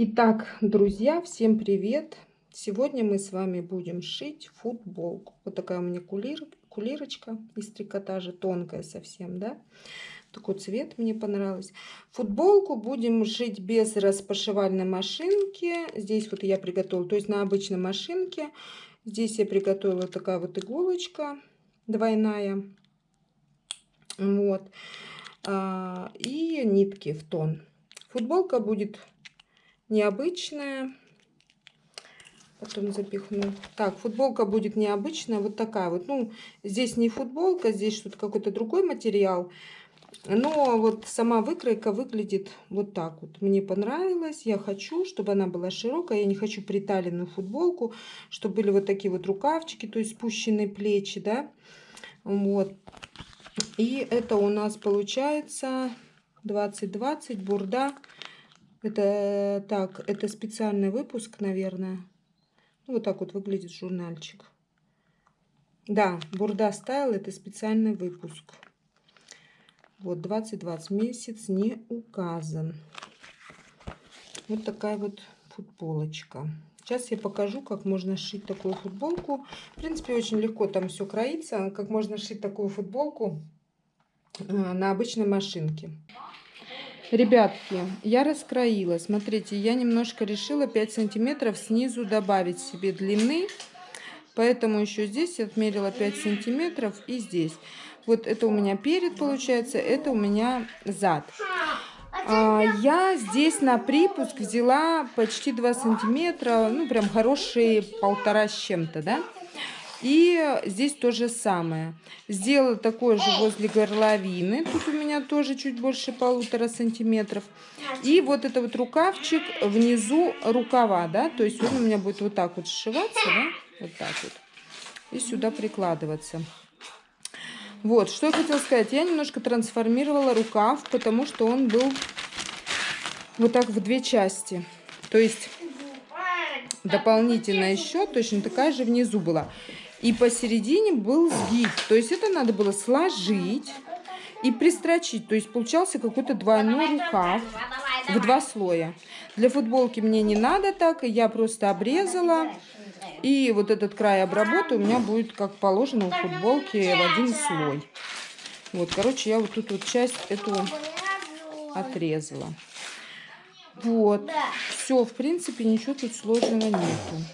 Итак, друзья, всем привет! Сегодня мы с вами будем шить футболку. Вот такая у меня кулир, кулирочка из трикотажа, тонкая совсем, да? Такой цвет мне понравился. Футболку будем шить без распашивальной машинки. Здесь вот я приготовила, то есть на обычной машинке. Здесь я приготовила такая вот иголочка двойная. Вот. А, и нитки в тон. Футболка будет необычная. Потом запихну. Так, футболка будет необычная, вот такая вот. Ну, здесь не футболка, здесь что-то какой-то другой материал. Но вот сама выкройка выглядит вот так вот. Мне понравилось. Я хочу, чтобы она была широкая. Я не хочу приталенную футболку, чтобы были вот такие вот рукавчики, то есть спущенные плечи, да. Вот. И это у нас получается 2020 бурда. Это так, это специальный выпуск, наверное. Ну, вот так вот выглядит журнальчик. Да, бурда стайл это специальный выпуск. Вот 2020 месяц не указан. Вот такая вот футболочка. Сейчас я покажу, как можно сшить такую футболку. В принципе, очень легко там все кроится. Как можно сшить такую футболку э, на обычной машинке. Ребятки, я раскроила. Смотрите, я немножко решила 5 сантиметров снизу добавить себе длины. Поэтому еще здесь отмерила 5 сантиметров и здесь. Вот это у меня перед получается, это у меня зад. А, я здесь на припуск взяла почти 2 сантиметра, ну прям хорошие полтора с чем-то, да. И здесь то же самое. Сделала такое же возле горловины. Тут у меня тоже чуть больше полутора сантиметров. И вот это вот рукавчик внизу рукава, да. То есть он у меня будет вот так вот сшиваться, да. Вот так вот. И сюда прикладываться. Вот, что я хотела сказать. Я немножко трансформировала рукав, потому что он был вот так в две части. То есть дополнительно еще точно такая же внизу была. И посередине был сгиб. То есть это надо было сложить и пристрочить. То есть получался какой-то двойной рукав в два слоя. Для футболки мне не надо так. Я просто обрезала и вот этот край обработаю, у меня будет, как положено, у футболки в один слой. Вот, короче, я вот тут вот часть эту отрезала. Вот. Все, в принципе, ничего тут сложного нету.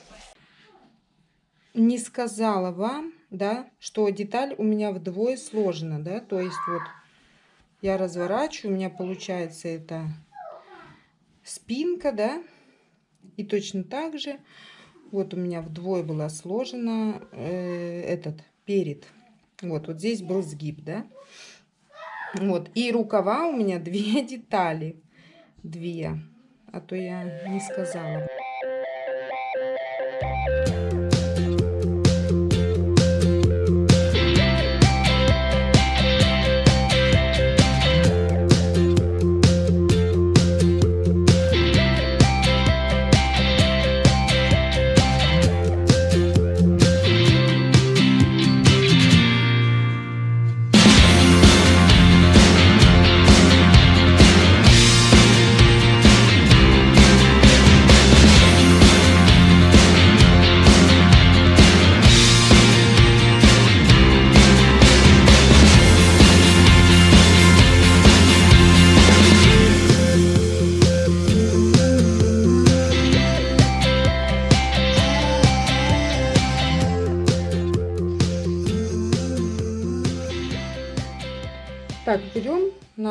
Не сказала вам, да, что деталь у меня вдвое сложена, да, то есть вот я разворачиваю, у меня получается это спинка, да, и точно так же вот у меня вдвое была сложена э, этот перед. Вот, вот здесь был сгиб, да. Вот, и рукава у меня две детали. Две. А то я не сказала.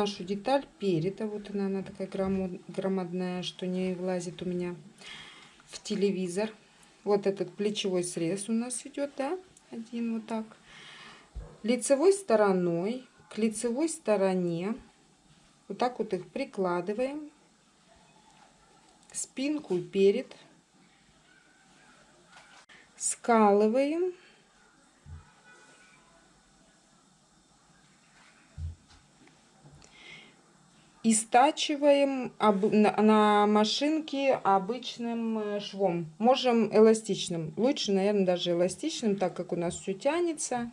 Нашу деталь перед. А вот она, она такая громадная, что не влазит у меня в телевизор. Вот этот плечевой срез у нас идет, да? Один вот так. Лицевой стороной к лицевой стороне. Вот так вот их прикладываем. Спинку перед. Скалываем. И стачиваем на машинке обычным э, швом. Можем эластичным. Лучше, наверное, даже эластичным, так как у нас все тянется.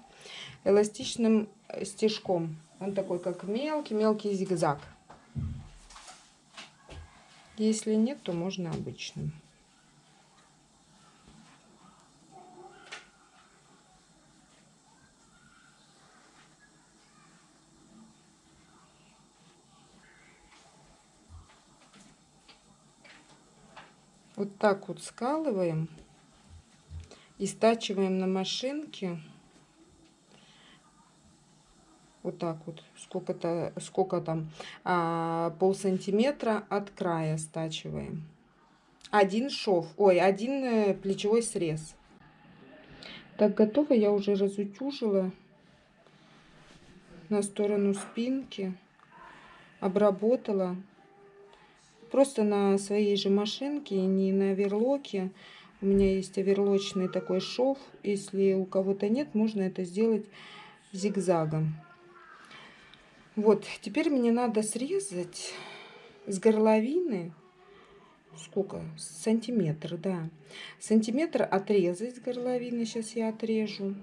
Эластичным э, стежком. Он такой, как мелкий-мелкий зигзаг. Если нет, то можно обычным. Вот так вот скалываем и стачиваем на машинке. Вот так вот сколько-то сколько там а, пол сантиметра от края стачиваем. Один шов ой один э, плечевой срез. Так готово я уже разутюжила на сторону спинки. Обработала просто на своей же машинке не на верлоке у меня есть оверлочный такой шов. Если у кого-то нет, можно это сделать зигзагом. Вот, теперь мне надо срезать с горловины, сколько, сантиметр, да, сантиметр отрезать с горловины, сейчас я отрежу.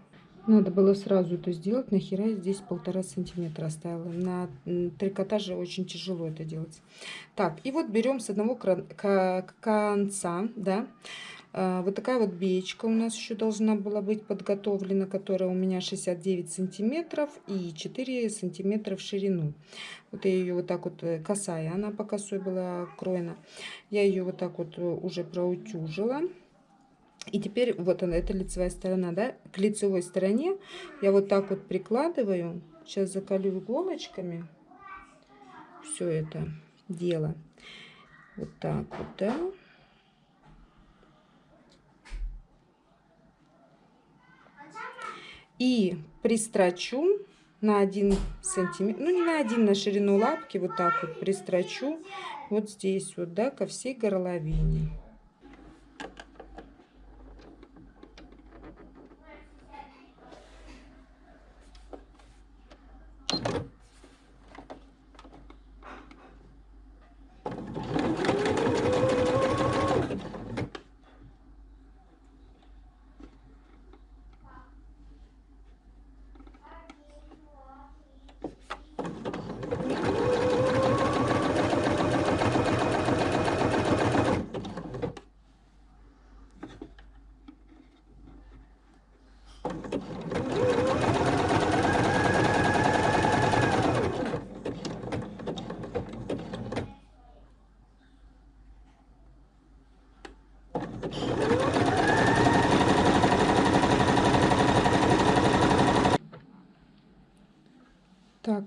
Надо было сразу это сделать, нахера я здесь полтора сантиметра оставила. На трикотаже очень тяжело это делать. Так, и вот берем с одного конца, да, а, вот такая вот беечка у нас еще должна была быть подготовлена, которая у меня 69 сантиметров и 4 сантиметра в ширину. Вот я ее вот так вот, э, косая, она по косой была кроена. Я ее вот так вот э, уже проутюжила. И теперь вот она, это лицевая сторона, да, к лицевой стороне я вот так вот прикладываю. Сейчас заколю иголочками все это дело. Вот так вот, да. И пристрочу на один сантиметр, ну не на один, на ширину лапки, вот так вот пристрочу вот здесь вот, да, ко всей горловине.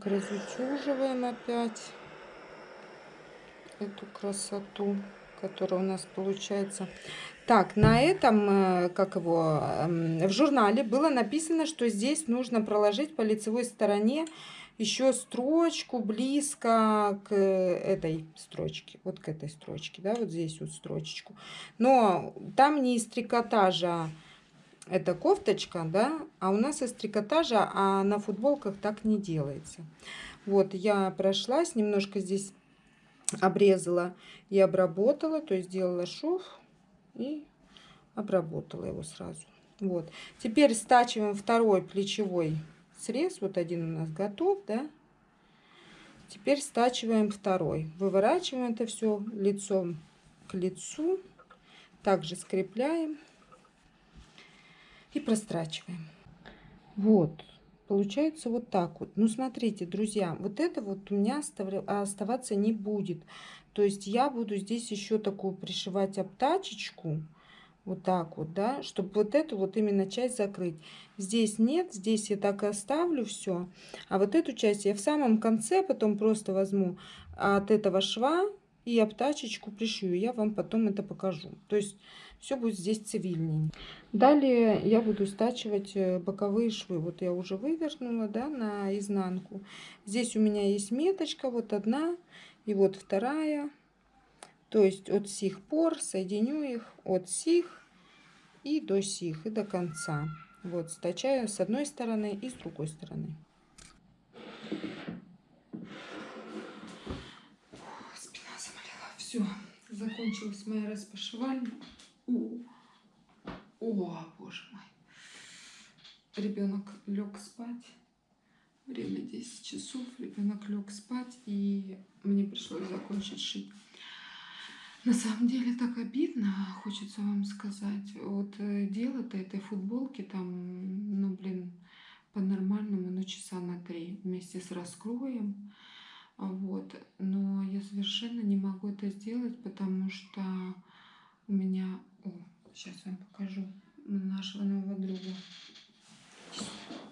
Так, разутюживаем опять эту красоту, которая у нас получается. Так, на этом, э, как его, эм, в журнале было написано, что здесь нужно проложить по лицевой стороне еще строчку близко к этой строчке, вот к этой строчке, да, вот здесь вот строчечку. Но там не из трикотажа, это кофточка, да, а у нас из трикотажа, а на футболках так не делается. Вот, я прошлась, немножко здесь обрезала и обработала, то есть сделала шов и обработала его сразу. Вот, теперь стачиваем второй плечевой срез, вот один у нас готов, да. Теперь стачиваем второй, выворачиваем это все лицом к лицу, также скрепляем и прострачиваем. Вот, получается вот так вот. Ну, смотрите, друзья, вот это вот у меня оставаться не будет. То есть я буду здесь еще такую пришивать обтачечку. Вот так вот, да, чтобы вот эту вот именно часть закрыть. Здесь нет, здесь я так и оставлю все. А вот эту часть я в самом конце потом просто возьму от этого шва и обтачечку пришью. Я вам потом это покажу. То есть все будет здесь цивильнее. Далее я буду стачивать э, боковые швы. Вот я уже вывернула, да, на изнанку. Здесь у меня есть меточка, вот одна и вот вторая. То есть от сих пор соединю их от сих и до сих, и до конца. Вот, стачаю с одной стороны и с другой стороны. Спина заболела. Все, закончилась моя распашивальня. О, боже мой. Ребенок лег спать. Время 10 часов. Ребенок лег спать, и мне пришлось закончить шить. На самом деле так обидно, хочется вам сказать. Вот э, дело-то этой футболки там, ну блин, по-нормальному, ну часа на три вместе с раскроем. Вот. Но я совершенно не могу это сделать, потому что у меня... О, сейчас вам покажу нашего нового друга.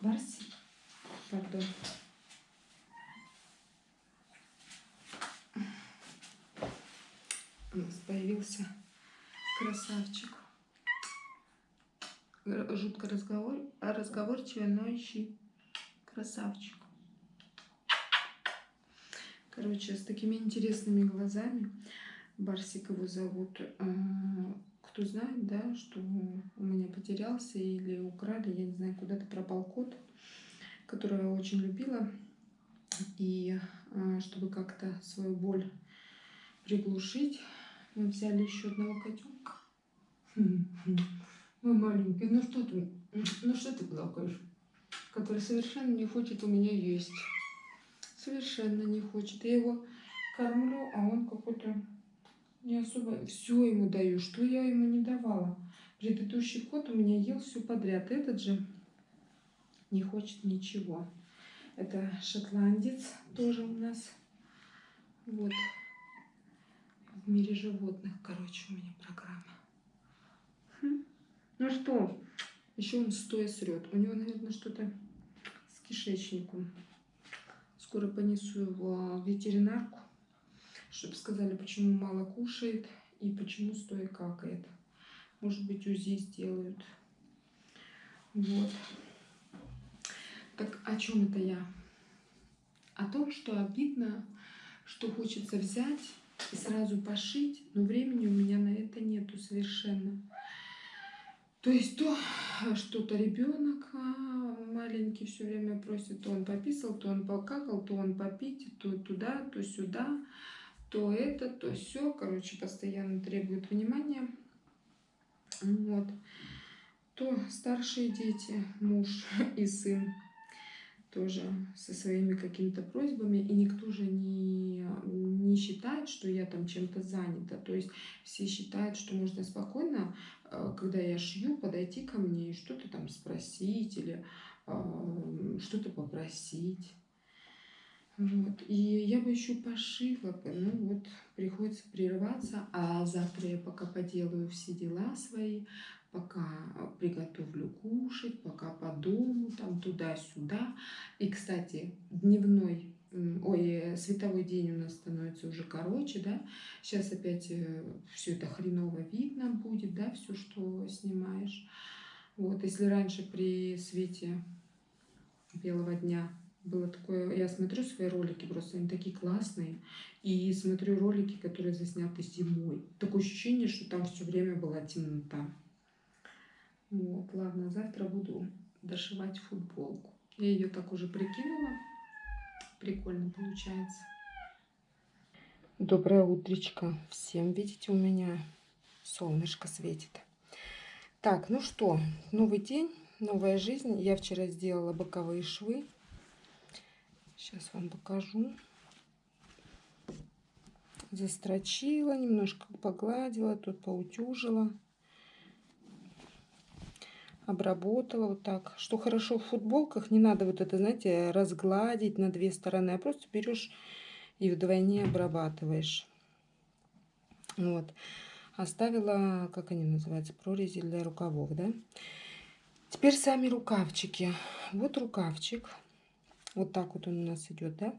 Барсик. Пардон. у нас появился красавчик. Жутко разговор, разговорчивый, но ищи красавчик. Короче, с такими интересными глазами. Барсик его зовут. Кто знает, да, что у меня потерялся или украли, я не знаю, куда-то пропал кот, который я очень любила. И а, чтобы как-то свою боль приглушить, мы взяли еще одного котенка. Мой маленький, ну что ты, ну что ты плакаешь? Который совершенно не хочет у меня есть. Совершенно не хочет. Я его кормлю, а он какой-то не особо... Все ему даю, что я ему не давала. Предыдущий кот у меня ел все подряд. Этот же не хочет ничего. Это шотландец тоже у нас. Вот в мире животных, короче, у меня программа. Хм. Ну что, еще он стоя срет. У него, наверное, что-то с кишечником. Скоро понесу его в ветеринарку, чтобы сказали, почему мало кушает и почему стоя какает. Может быть, УЗИ сделают. Вот. Так о чем это я? О том, что обидно, что хочется взять и сразу пошить, но времени у меня на это нету совершенно. То есть то что-то ребенок а, маленький все время просит, то он пописал, то он покакал, то он попить, то туда, то сюда, то это, то все, короче, постоянно требует внимания. Вот. То старшие дети, муж и сын тоже со своими какими-то просьбами, и никто же не, не считает, что я там чем-то занята. То есть все считают, что можно спокойно, э, когда я шью, подойти ко мне и что-то там спросить или э, что-то попросить. Вот. И я бы еще пошила ну вот приходится прерываться, а завтра я пока поделаю все дела свои, пока приготовлю кушать, пока по дому, там туда-сюда. И, кстати, дневной, ой, световой день у нас становится уже короче, да. Сейчас опять э, все это хреново видно будет, да, все, что снимаешь. Вот, если раньше при свете белого дня было такое, я смотрю свои ролики, просто они такие классные, и смотрю ролики, которые засняты зимой. Такое ощущение, что там все время была темнота. Вот, ладно, завтра буду дошивать футболку. Я ее так уже прикинула. Прикольно получается. Доброе утречко всем. Видите, у меня солнышко светит. Так, ну что, новый день, новая жизнь. Я вчера сделала боковые швы. Сейчас вам покажу. Застрочила, немножко погладила, тут поутюжила обработала вот так. Что хорошо в футболках, не надо вот это, знаете, разгладить на две стороны, а просто берешь и вдвойне обрабатываешь. Вот. Оставила, как они называются, прорези для рукавов, да. Теперь сами рукавчики. Вот рукавчик. Вот так вот он у нас идет, да.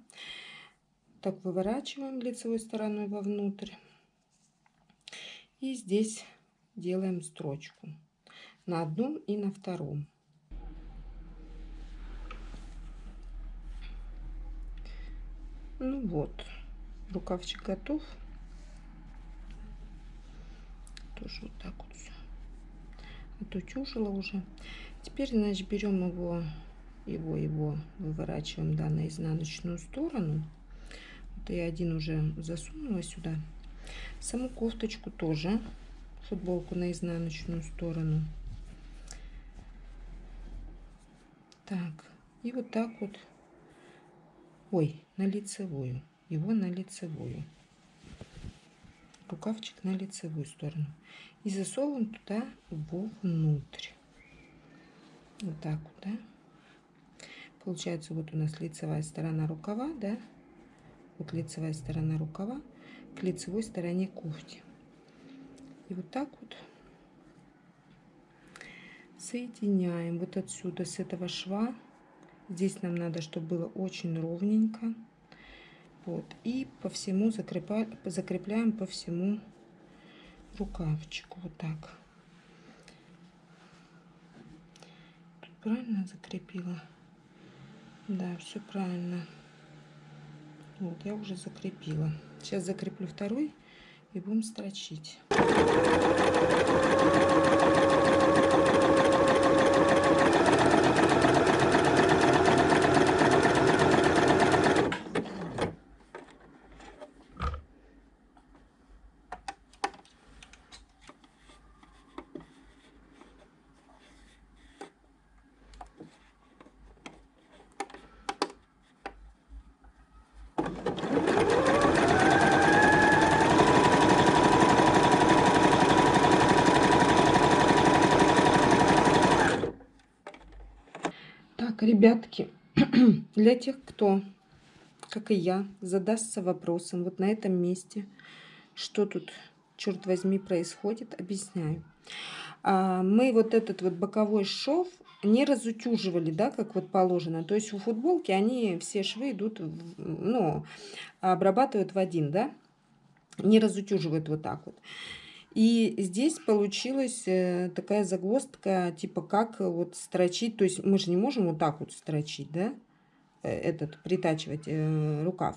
Так выворачиваем лицевой стороной вовнутрь. И здесь делаем строчку на одном и на втором. Ну вот, рукавчик готов. Тоже вот так вот все. Отутюжила уже. Теперь, значит, берем его, его, его выворачиваем, да, на изнаночную сторону. Вот я один уже засунула сюда. Саму кофточку тоже, футболку на изнаночную сторону. Так, и вот так вот, ой, на лицевую, его на лицевую. рукавчик на лицевую сторону. И засовываем туда вовнутрь. Вот так вот, да. Получается, вот у нас лицевая сторона рукава, да. Вот лицевая сторона рукава к лицевой стороне кофти. И вот так вот соединяем вот отсюда, с этого шва. Здесь нам надо, чтобы было очень ровненько. Вот. И по всему закрепляем, закрепляем по всему рукавчику. Вот так. Тут правильно закрепила? Да, все правильно. Вот, я уже закрепила. Сейчас закреплю второй и будем строчить. Ребятки, для тех, кто, как и я, задастся вопросом вот на этом месте, что тут, черт возьми, происходит, объясняю. А, мы вот этот вот боковой шов не разутюживали, да, как вот положено. То есть у футболки они все швы идут, ну, обрабатывают в один, да, не разутюживают вот так вот. И здесь получилась э, такая загвоздка, типа как вот строчить. То есть мы же не можем вот так вот строчить, да, э, этот, притачивать э, рукав.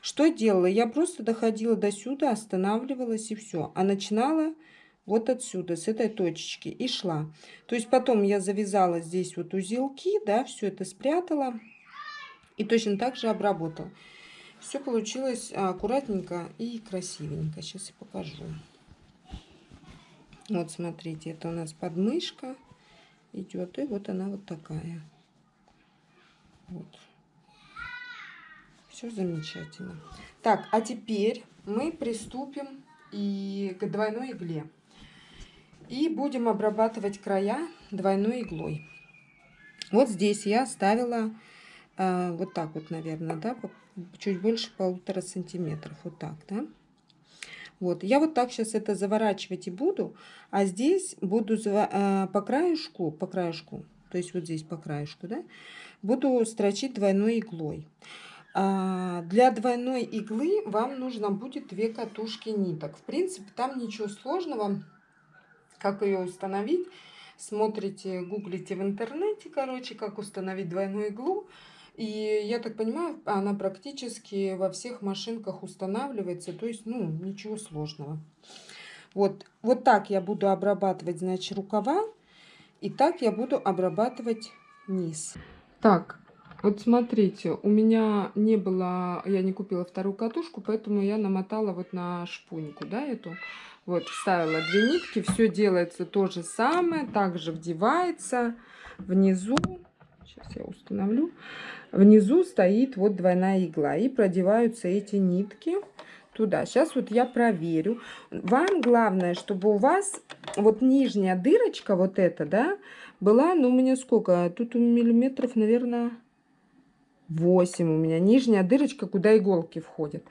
Что делала? Я просто доходила до сюда, останавливалась и все. А начинала вот отсюда, с этой точечки и шла. То есть потом я завязала здесь вот узелки, да, все это спрятала и точно так же обработала. Все получилось аккуратненько и красивенько. Сейчас я покажу. Вот смотрите, это у нас подмышка идет, и вот она вот такая. Вот. Все замечательно. Так, а теперь мы приступим и к двойной игле. И будем обрабатывать края двойной иглой. Вот здесь я оставила э, вот так вот, наверное, да, чуть больше полутора сантиметров. Вот так, да. Вот, я вот так сейчас это заворачивать и буду, а здесь буду э, по краешку, по краешку, то есть вот здесь по краешку, да, буду строчить двойной иглой. А для двойной иглы вам нужно будет две катушки ниток. В принципе, там ничего сложного, как ее установить. Смотрите, гуглите в интернете, короче, как установить двойную иглу. И я так понимаю, она практически во всех машинках устанавливается, то есть, ну, ничего сложного. Вот, вот так я буду обрабатывать, значит, рукава, и так я буду обрабатывать низ. Так, вот смотрите, у меня не было, я не купила вторую катушку, поэтому я намотала вот на шпуньку, да, эту. Вот, вставила две нитки, все делается то же самое, также вдевается внизу. Сейчас я установлю. Внизу стоит вот двойная игла. И продеваются эти нитки туда. Сейчас вот я проверю. Вам главное, чтобы у вас вот нижняя дырочка, вот эта, да, была, ну, у меня сколько? Тут миллиметров, наверное, 8 у меня. Нижняя дырочка, куда иголки входят.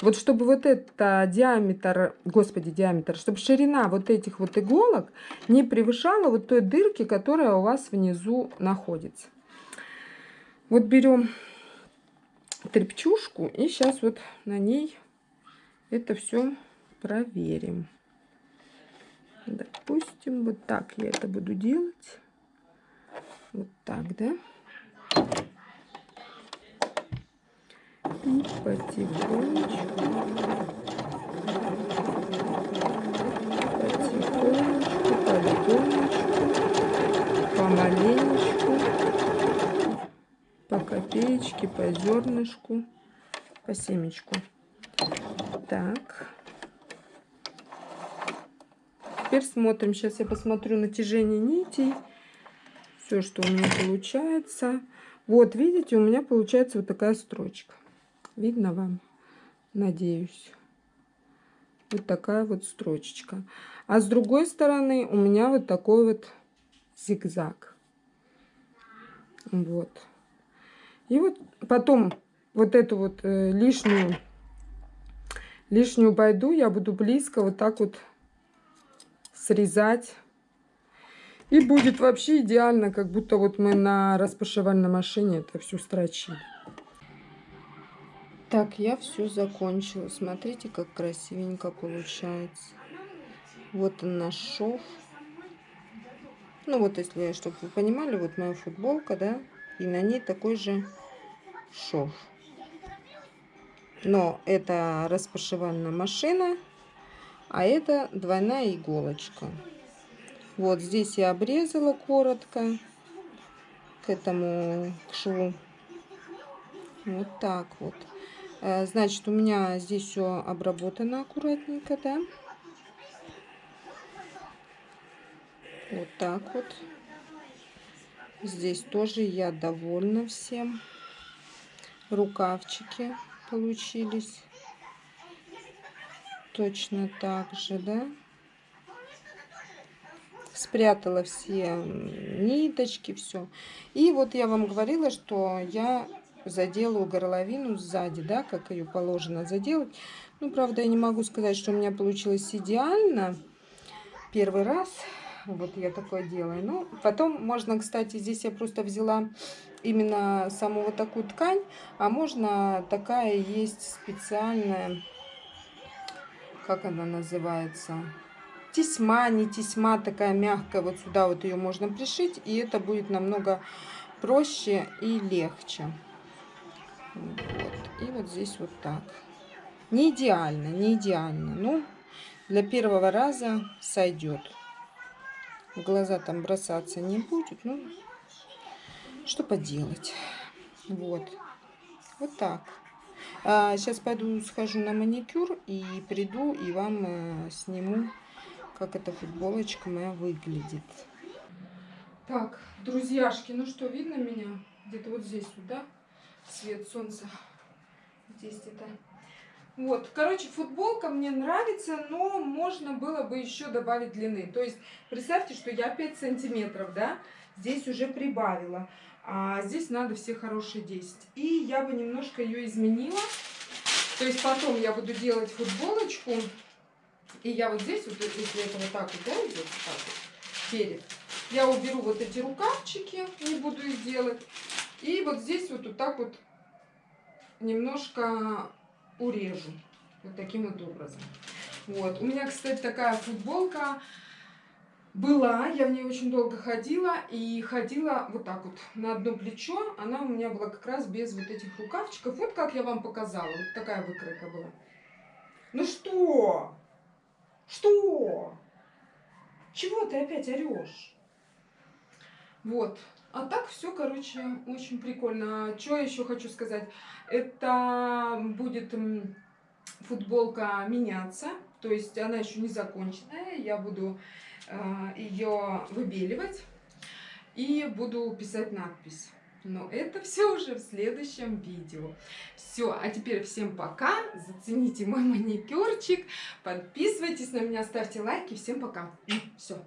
Вот чтобы вот это диаметр, господи, диаметр, чтобы ширина вот этих вот иголок не превышала вот той дырки, которая у вас внизу находится. Вот берем трепчушку и сейчас вот на ней это все проверим. Допустим, вот так я это буду делать. Вот так, да? И потихонечку, по копеечке, по зернышку, по семечку. Так. Теперь смотрим. Сейчас я посмотрю натяжение нитей. Все, что у меня получается. Вот, видите, у меня получается вот такая строчка. Видно вам? Надеюсь. вот такая вот строчечка. А с другой стороны у меня вот такой вот зигзаг. Вот. И вот потом вот эту вот э, лишнюю, лишнюю байду я буду близко вот так вот срезать. И будет вообще идеально, как будто вот мы на распашивальной машине это все строчили. Так, я все закончила. Смотрите, как красивенько получается. Вот он наш шов. Ну вот, если, чтобы вы понимали, вот моя футболка, да, и на ней такой же шов. Но это распашивальная машина, а это двойная иголочка. Вот здесь я обрезала коротко к этому к шву. Вот так вот. Э, значит, у меня здесь все обработано аккуратненько, да. Вот так вот. Здесь тоже я довольна всем. Рукавчики получились. Точно так же, да. Спрятала все ниточки, все. И вот я вам говорила, что я заделаю горловину сзади, да, как ее положено заделать. Ну, правда, я не могу сказать, что у меня получилось идеально. Первый раз вот я такое делаю. Ну, потом можно, кстати, здесь я просто взяла именно саму вот такую ткань, а можно такая есть специальная, как она называется, тесьма, не тесьма, такая мягкая, вот сюда вот ее можно пришить, и это будет намного проще и легче. Вот. И вот здесь вот так. Не идеально, не идеально. Но для первого раза сойдет. В глаза там бросаться не будет. Ну, что поделать. Вот. Вот так. А, сейчас пойду схожу на маникюр и приду и вам э, сниму, как эта футболочка моя выглядит. Так, друзьяшки, ну что, видно меня? Где-то вот здесь вот, да? Свет солнца. Здесь где-то. Вот, короче, футболка мне нравится, но можно было бы еще добавить длины. То есть, представьте, что я 5 сантиметров, да, здесь уже прибавила. А здесь надо все хорошие 10. И я бы немножко ее изменила. То есть, потом я буду делать футболочку. И я вот здесь, вот, если это вот так вот, да, идет, вот так вот, перед, я уберу вот эти рукавчики, не буду их делать. И вот здесь вот, вот так вот немножко урежу. Вот таким вот образом. Вот. У меня, кстати, такая футболка была. Я в ней очень долго ходила. И ходила вот так вот на одно плечо. Она у меня была как раз без вот этих рукавчиков. Вот как я вам показала. Вот такая выкройка была. Ну что? Что? Чего ты опять орешь? Вот. А так все, короче, очень прикольно. Что еще хочу сказать? Это будет футболка меняться. То есть она еще не законченная. Я буду э, ее выбеливать и буду писать надпись. Но это все уже в следующем видео. Все, а теперь всем пока. Зацените мой маникюрчик. Подписывайтесь на меня, ставьте лайки. Всем пока. Все.